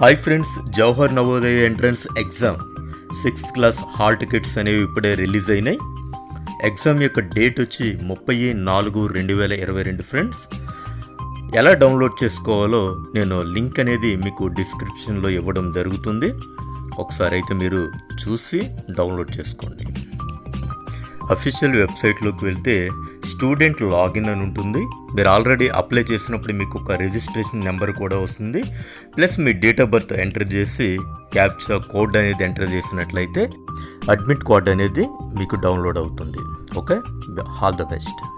Hi friends Jawahar Navodaya entrance exam sixth class hall tickets అనేవి ఇప్పుడే release అయినాయి. Exam యొక్క డేట్ వచ్చి ముప్పై నాలుగు రెండు వేల ఇరవై రెండు ఫ్రెండ్స్ ఎలా డౌన్లోడ్ చేసుకోవాలో నేను లింక్ అనేది మీకు డిస్క్రిప్షన్లో ఇవ్వడం జరుగుతుంది. ఒకసారి అయితే మీరు చూసి డౌన్లోడ్ చేసుకోండి. అఫీషియల్ వెబ్సైట్లోకి వెళ్తే స్టూడెంట్ లాగిన్ అని ఉంటుంది. మీరు ఆల్రెడీ అప్లై చేసినప్పుడు మీకు ఒక రిజిస్ట్రేషన్ నెంబర్ కూడా వస్తుంది. ప్లస్ మీ డేట్ ఆఫ్ బర్త్ ఎంటర్ చేసి క్యాప్చా కోడ్ అనేది ఎంటర్ చేసినట్లయితే అడ్మిట్ కార్డ్ అనేది మీకు డౌన్లోడ్ అవుతుంది. ఓకే? All the best.